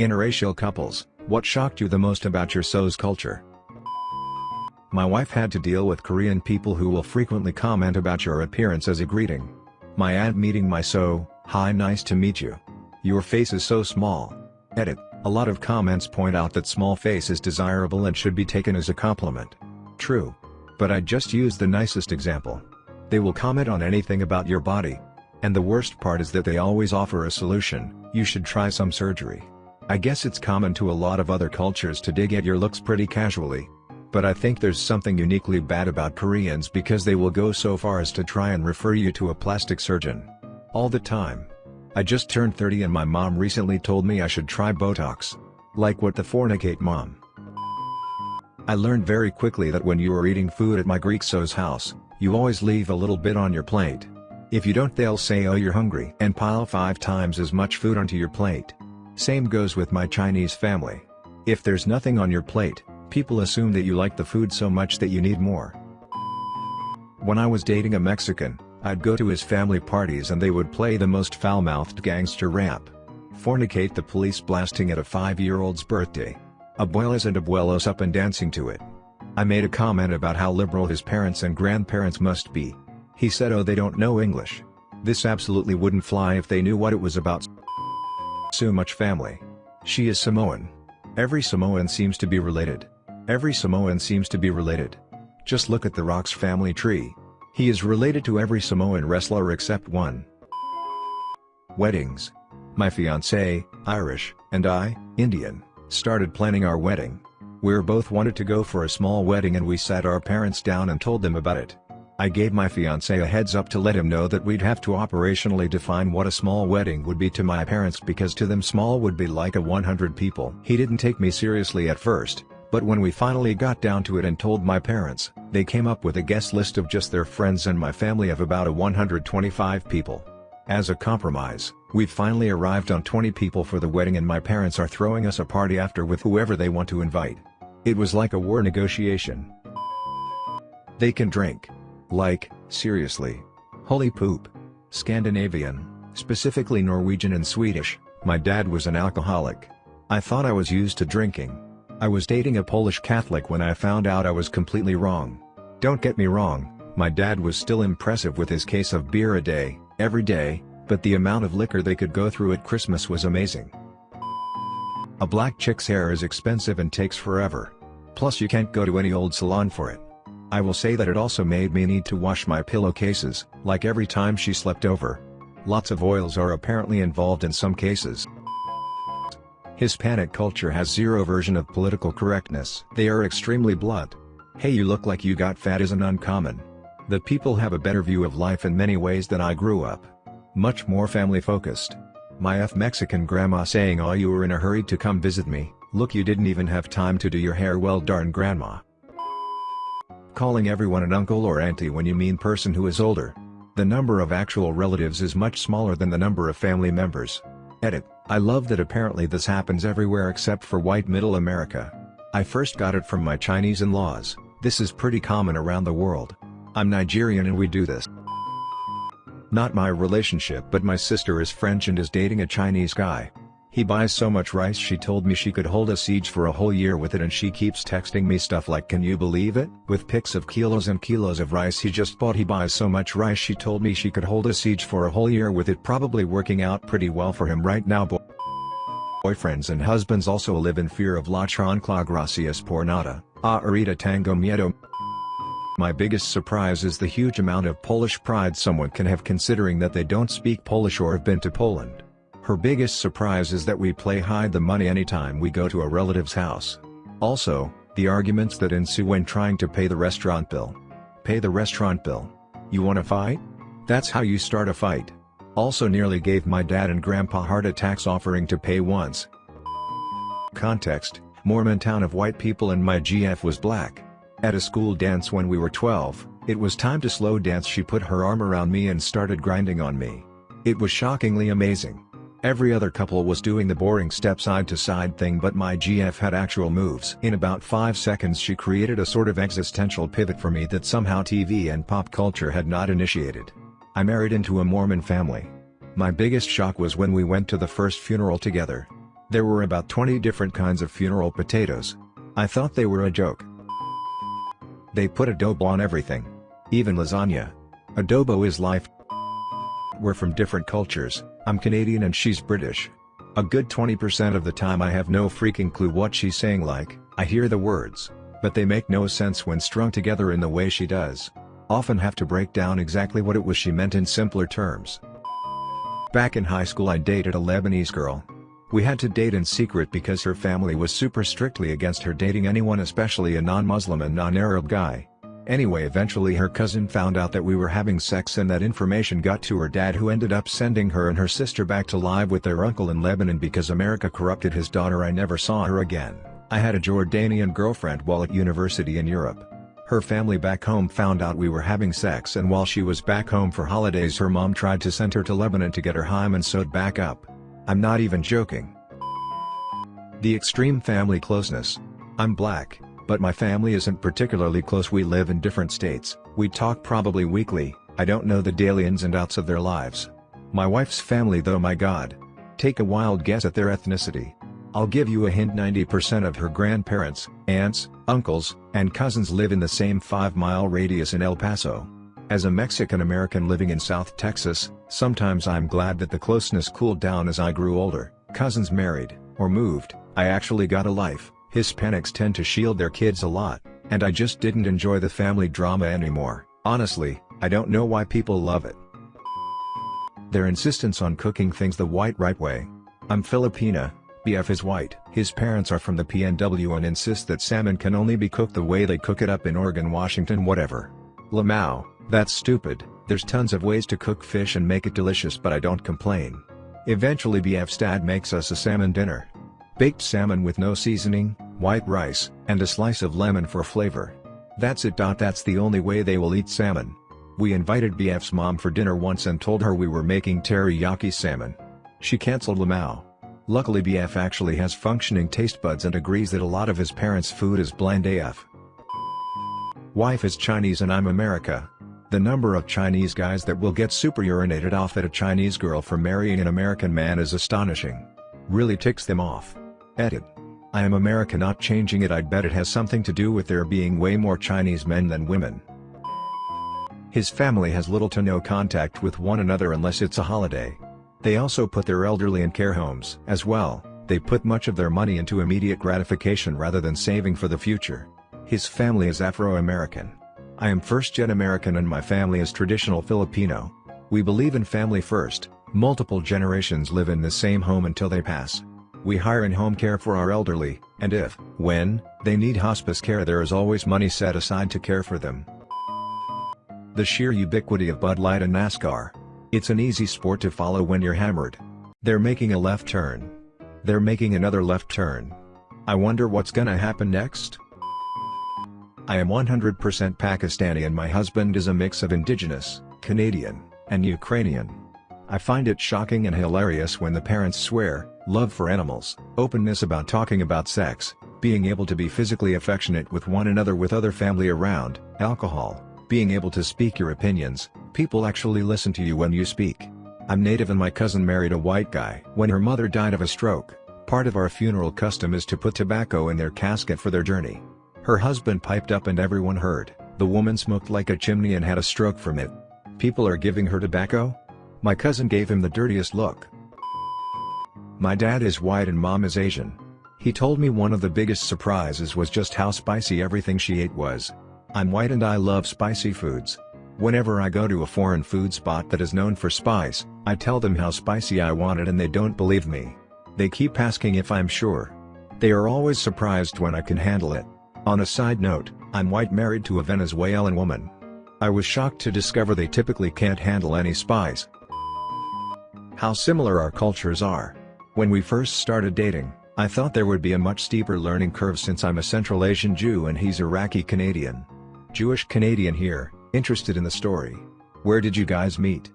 Interracial couples, what shocked you the most about your SO's culture? My wife had to deal with Korean people who will frequently comment about your appearance as a greeting. My aunt meeting my SO, hi nice to meet you. Your face is so small. Edit, a lot of comments point out that small face is desirable and should be taken as a compliment. True. But I just use the nicest example. They will comment on anything about your body. And the worst part is that they always offer a solution, you should try some surgery. I guess it's common to a lot of other cultures to dig at your looks pretty casually. But I think there's something uniquely bad about Koreans because they will go so far as to try and refer you to a plastic surgeon. All the time. I just turned 30 and my mom recently told me I should try Botox. Like what the fornicate mom. I learned very quickly that when you are eating food at my Greek SO's house, you always leave a little bit on your plate. If you don't they'll say oh you're hungry and pile 5 times as much food onto your plate. Same goes with my Chinese family. If there's nothing on your plate, people assume that you like the food so much that you need more. When I was dating a Mexican, I'd go to his family parties and they would play the most foul-mouthed gangster rap. Fornicate the police blasting at a 5-year-old's birthday. Abuelas and abuelos up and dancing to it. I made a comment about how liberal his parents and grandparents must be. He said oh they don't know English. This absolutely wouldn't fly if they knew what it was about so much family. She is Samoan. Every Samoan seems to be related. Every Samoan seems to be related. Just look at the Rock's family tree. He is related to every Samoan wrestler except one. Weddings. My fiancé, Irish, and I, Indian, started planning our wedding. We're both wanted to go for a small wedding and we sat our parents down and told them about it. I gave my fiancé a heads up to let him know that we'd have to operationally define what a small wedding would be to my parents because to them small would be like a 100 people. He didn't take me seriously at first, but when we finally got down to it and told my parents, they came up with a guest list of just their friends and my family of about a 125 people. As a compromise, we've finally arrived on 20 people for the wedding and my parents are throwing us a party after with whoever they want to invite. It was like a war negotiation. They can drink. Like, seriously. Holy poop. Scandinavian, specifically Norwegian and Swedish, my dad was an alcoholic. I thought I was used to drinking. I was dating a Polish Catholic when I found out I was completely wrong. Don't get me wrong, my dad was still impressive with his case of beer a day, every day, but the amount of liquor they could go through at Christmas was amazing. A black chick's hair is expensive and takes forever. Plus you can't go to any old salon for it. I will say that it also made me need to wash my pillowcases, like every time she slept over. Lots of oils are apparently involved in some cases. Hispanic culture has zero version of political correctness. They are extremely blunt. Hey you look like you got fat isn't uncommon. The people have a better view of life in many ways than I grew up. Much more family focused. My F Mexican grandma saying oh you were in a hurry to come visit me, look you didn't even have time to do your hair well darn grandma. Calling everyone an uncle or auntie when you mean person who is older. The number of actual relatives is much smaller than the number of family members. Edit, I love that apparently this happens everywhere except for white middle America. I first got it from my Chinese in-laws, this is pretty common around the world. I'm Nigerian and we do this. Not my relationship but my sister is French and is dating a Chinese guy. He buys so much rice she told me she could hold a siege for a whole year with it and she keeps texting me stuff like can you believe it? With pics of kilos and kilos of rice he just bought he buys so much rice she told me she could hold a siege for a whole year with it probably working out pretty well for him right now boy. Boyfriends and husbands also live in fear of la chancla gracias por nada, a ahorita tango miedo. My biggest surprise is the huge amount of Polish pride someone can have considering that they don't speak Polish or have been to Poland. Her biggest surprise is that we play hide the money anytime we go to a relative's house. Also, the arguments that ensue when trying to pay the restaurant bill. Pay the restaurant bill. You wanna fight? That's how you start a fight. Also nearly gave my dad and grandpa heart attacks offering to pay once. Context, Mormon town of white people and my GF was black. At a school dance when we were 12, it was time to slow dance she put her arm around me and started grinding on me. It was shockingly amazing. Every other couple was doing the boring step side to side thing but my GF had actual moves. In about 5 seconds she created a sort of existential pivot for me that somehow TV and pop culture had not initiated. I married into a Mormon family. My biggest shock was when we went to the first funeral together. There were about 20 different kinds of funeral potatoes. I thought they were a joke. They put adobo on everything. Even lasagna. Adobo is life. We're from different cultures, I'm Canadian and she's British. A good 20% of the time I have no freaking clue what she's saying like, I hear the words, but they make no sense when strung together in the way she does. Often have to break down exactly what it was she meant in simpler terms. Back in high school I dated a Lebanese girl. We had to date in secret because her family was super strictly against her dating anyone especially a non-Muslim and non-Arab guy. Anyway eventually her cousin found out that we were having sex and that information got to her dad who ended up sending her and her sister back to live with their uncle in Lebanon because America corrupted his daughter I never saw her again. I had a Jordanian girlfriend while at university in Europe. Her family back home found out we were having sex and while she was back home for holidays her mom tried to send her to Lebanon to get her hymen sewed back up. I'm not even joking. The extreme family closeness. I'm black, but my family isn't particularly close we live in different states, we talk probably weekly, I don't know the daily ins and outs of their lives. My wife's family though my god. Take a wild guess at their ethnicity. I'll give you a hint 90% of her grandparents, aunts, uncles, and cousins live in the same 5-mile radius in El Paso. As a Mexican-American living in South Texas, sometimes I'm glad that the closeness cooled down as I grew older, cousins married, or moved, I actually got a life. Hispanics tend to shield their kids a lot, and I just didn't enjoy the family drama anymore. Honestly, I don't know why people love it. Their insistence on cooking things the white right way. I'm Filipina, BF is white. His parents are from the PNW and insist that salmon can only be cooked the way they cook it up in Oregon Washington whatever. Lamau, that's stupid, there's tons of ways to cook fish and make it delicious but I don't complain. Eventually BF's dad makes us a salmon dinner. Baked salmon with no seasoning, white rice, and a slice of lemon for flavor. That's it. That's the only way they will eat salmon. We invited BF's mom for dinner once and told her we were making teriyaki salmon. She cancelled Lamau. Luckily BF actually has functioning taste buds and agrees that a lot of his parents' food is bland AF. Wife is Chinese and I'm America. The number of Chinese guys that will get super urinated off at a Chinese girl for marrying an American man is astonishing. Really ticks them off. Edit. I am America not changing it I'd bet it has something to do with there being way more Chinese men than women. His family has little to no contact with one another unless it's a holiday. They also put their elderly in care homes. As well, they put much of their money into immediate gratification rather than saving for the future. His family is Afro-American. I am first-gen American and my family is traditional Filipino. We believe in family first, multiple generations live in the same home until they pass. We hire in-home care for our elderly, and if, when, they need hospice care there is always money set aside to care for them. The sheer ubiquity of Bud Light and NASCAR. It's an easy sport to follow when you're hammered. They're making a left turn. They're making another left turn. I wonder what's gonna happen next? I am 100% Pakistani and my husband is a mix of indigenous, Canadian, and Ukrainian. I find it shocking and hilarious when the parents swear, love for animals, openness about talking about sex, being able to be physically affectionate with one another with other family around, alcohol, being able to speak your opinions, people actually listen to you when you speak. I'm native and my cousin married a white guy. When her mother died of a stroke, part of our funeral custom is to put tobacco in their casket for their journey. Her husband piped up and everyone heard, the woman smoked like a chimney and had a stroke from it. People are giving her tobacco? My cousin gave him the dirtiest look. My dad is white and mom is Asian. He told me one of the biggest surprises was just how spicy everything she ate was. I'm white and I love spicy foods. Whenever I go to a foreign food spot that is known for spice, I tell them how spicy I want it and they don't believe me. They keep asking if I'm sure. They are always surprised when I can handle it. On a side note, I'm white married to a Venezuelan woman. I was shocked to discover they typically can't handle any spice. How similar our cultures are. When we first started dating, I thought there would be a much steeper learning curve since I'm a Central Asian Jew and he's Iraqi Canadian. Jewish Canadian here, interested in the story. Where did you guys meet?